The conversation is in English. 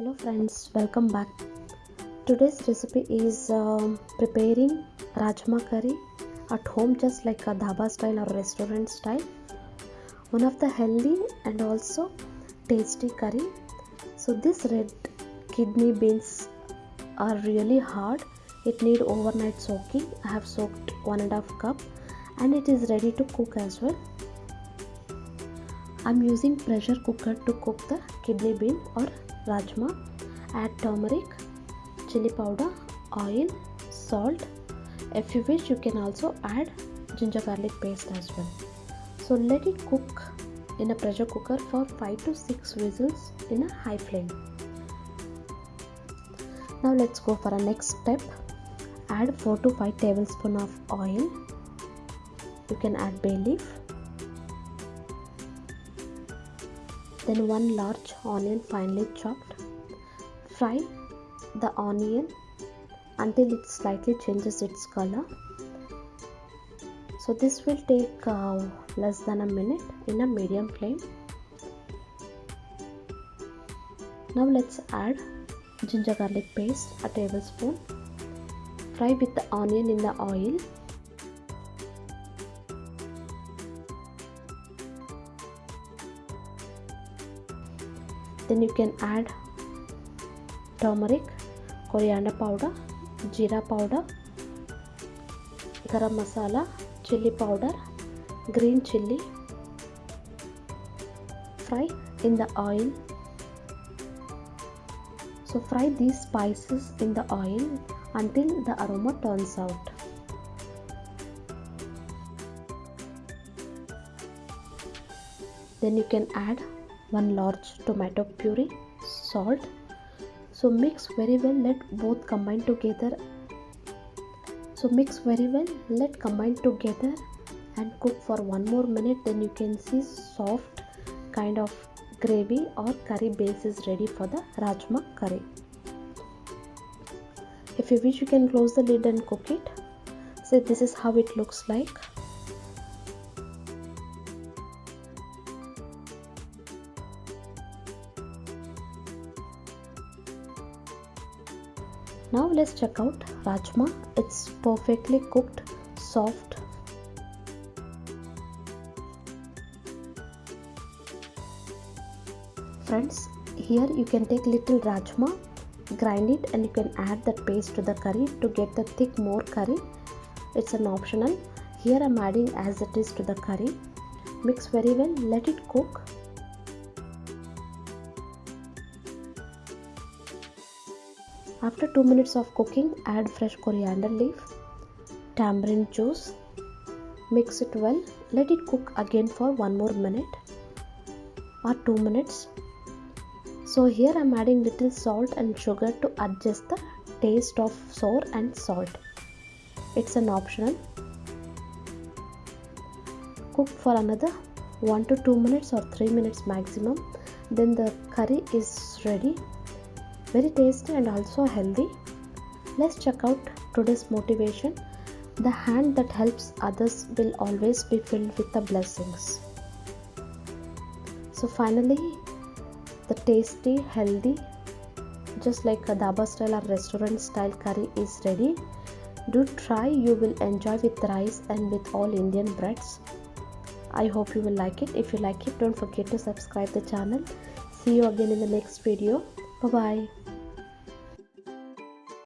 hello friends welcome back. Today's recipe is um, preparing rajma curry at home just like a dhaba style or restaurant style. One of the healthy and also tasty curry. So this red kidney beans are really hard. It need overnight soaking. I have soaked one and a half cup and it is ready to cook as well. I'm using pressure cooker to cook the kidney bean or rajma add turmeric chili powder oil salt. If you wish you can also add ginger garlic paste as well. So let it cook in a pressure cooker for 5 to 6 whistles in a high flame. Now let's go for a next step. Add 4 to 5 tablespoon of oil. You can add bay leaf then one large onion finely chopped. Fry the onion until it slightly changes its color. So this will take uh, less than a minute in a medium flame. Now let's add ginger garlic paste a tablespoon. Fry with the onion in the oil then you can add turmeric coriander powder jeera powder garam masala chili powder green chili fry in the oil. So fry these spices in the oil until the aroma turns out. Then you can add one large tomato puree salt. So mix very well let both combine together. So mix very well let combine together and cook for one more minute. Then you can see soft kind of gravy or curry base is ready for the rajma curry. If you wish you can close the lid and cook it. So this is how it looks like now let's check out rajma. It's perfectly cooked soft. Friends here you can take little rajma grind it and you can add that paste to the curry to get the thick more curry. It's an optional. Here i'm adding as it is to the curry. Mix very well let it cook after 2 minutes of cooking add fresh coriander leaf tamarind juice. Mix it well. Let it cook again for one more minute or 2 minutes. So here i'm adding little salt and sugar to adjust the taste of sour and salt. It's an optional. Cook for another 1 to 2 minutes or 3 minutes maximum. Then the curry is ready very tasty and also healthy. Let's check out today's motivation. The hand that helps others will always be filled with the blessings. So finally the tasty healthy just like a dhaba style or restaurant style curry is ready. Do try. You will enjoy with rice and with all indian breads. I hope you will like it. If you like it don't forget to subscribe the channel. See you again in the next video. Bye bye